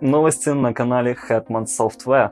Новости на канале Hetman Software.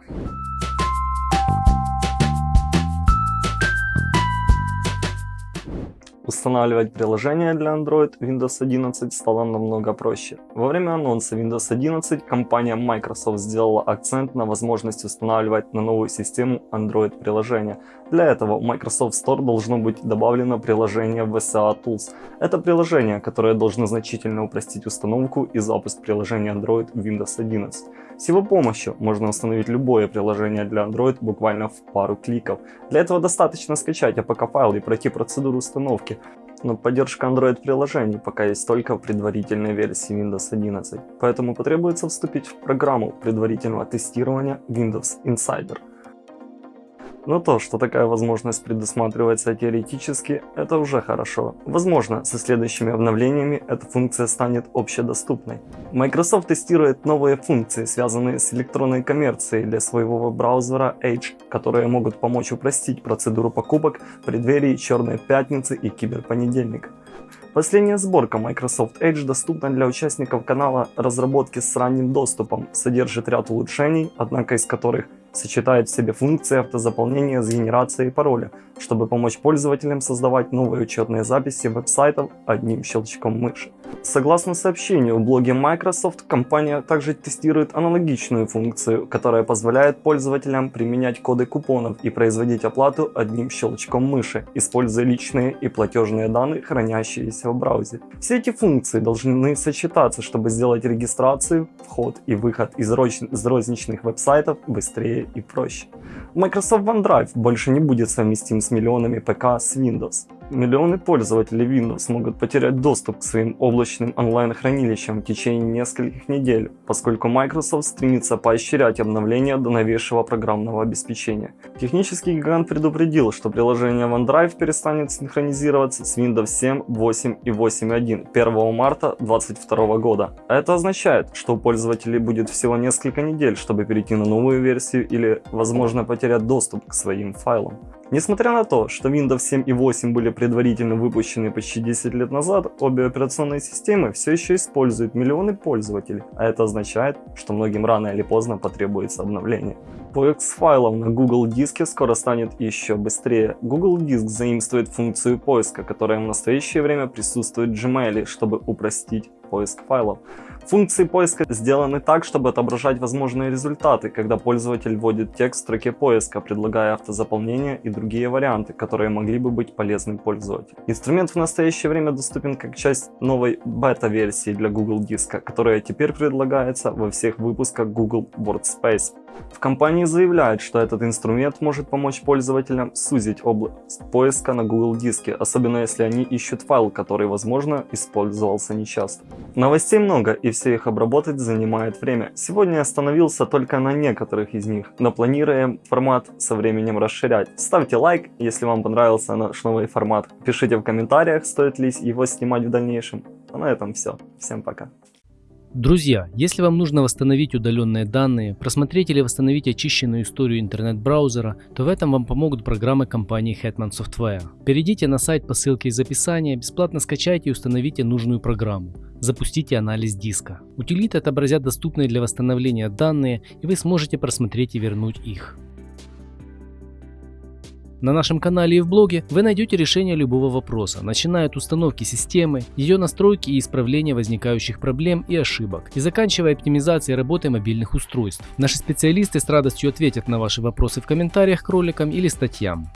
Устанавливать приложение для Android Windows 11 стало намного проще. Во время анонса Windows 11 компания Microsoft сделала акцент на возможность устанавливать на новую систему Android приложения. Для этого в Microsoft Store должно быть добавлено приложение VSA Tools. Это приложение, которое должно значительно упростить установку и запуск приложения Android Windows 11. С его помощью можно установить любое приложение для Android буквально в пару кликов. Для этого достаточно скачать APK-файл и пройти процедуру установки. Но поддержка Android приложений пока есть только в предварительной версии Windows 11, поэтому потребуется вступить в программу предварительного тестирования Windows Insider. Но то, что такая возможность предусматривается теоретически, это уже хорошо. Возможно, со следующими обновлениями эта функция станет общедоступной. Microsoft тестирует новые функции, связанные с электронной коммерцией для своего браузера Edge, которые могут помочь упростить процедуру покупок в преддверии Черной Пятницы и Киберпонедельника. Последняя сборка Microsoft Edge доступна для участников канала разработки с ранним доступом, содержит ряд улучшений, однако из которых сочетает в себе функции автозаполнения с генерацией пароля, чтобы помочь пользователям создавать новые учетные записи веб-сайтов одним щелчком мыши. Согласно сообщению в блоге Microsoft, компания также тестирует аналогичную функцию, которая позволяет пользователям применять коды купонов и производить оплату одним щелчком мыши, используя личные и платежные данные, хранящиеся в браузере. Все эти функции должны сочетаться, чтобы сделать регистрацию, вход и выход из розничных веб-сайтов быстрее и проще. Microsoft OneDrive больше не будет совместим с миллионами ПК с Windows. Миллионы пользователей Windows могут потерять доступ к своим облачным онлайн-хранилищам в течение нескольких недель, поскольку Microsoft стремится поощрять обновления до новейшего программного обеспечения. Технический гигант предупредил, что приложение OneDrive перестанет синхронизироваться с Windows 7, 8 и 8.1 1 марта 2022 года. Это означает, что у пользователей будет всего несколько недель, чтобы перейти на новую версию или, возможно, потерять доступ к своим файлам. Несмотря на то, что Windows 7 и 8 были предварительно выпущены почти 10 лет назад, обе операционные системы все еще используют миллионы пользователей, а это означает, что многим рано или поздно потребуется обновление. Поиск файлов на Google Диске скоро станет еще быстрее. Google Диск заимствует функцию поиска, которая в настоящее время присутствует в Gmail, чтобы упростить поиск файлов. Функции поиска сделаны так, чтобы отображать возможные результаты, когда пользователь вводит текст в строке поиска, предлагая автозаполнение и другие варианты, которые могли бы быть полезны пользователю. Инструмент в настоящее время доступен как часть новой бета-версии для Google Диска, которая теперь предлагается во всех выпусках Google Workspace. В компании заявляют, что этот инструмент может помочь пользователям сузить область поиска на Google Диске, особенно если они ищут файл, который, возможно, использовался нечасто. Новостей много, и все их обработать занимает время. Сегодня остановился только на некоторых из них, но планируем формат со временем расширять. Ставьте лайк, если вам понравился наш новый формат. Пишите в комментариях, стоит ли его снимать в дальнейшем. А на этом все. Всем пока. Друзья, если вам нужно восстановить удаленные данные, просмотреть или восстановить очищенную историю интернет-браузера, то в этом вам помогут программы компании Hetman Software. Перейдите на сайт по ссылке из описания, бесплатно скачайте и установите нужную программу. Запустите анализ диска. Утилиты отобразят доступные для восстановления данные и вы сможете просмотреть и вернуть их. На нашем канале и в блоге вы найдете решение любого вопроса, начиная от установки системы, ее настройки и исправления возникающих проблем и ошибок, и заканчивая оптимизацией работы мобильных устройств. Наши специалисты с радостью ответят на ваши вопросы в комментариях к роликам или статьям.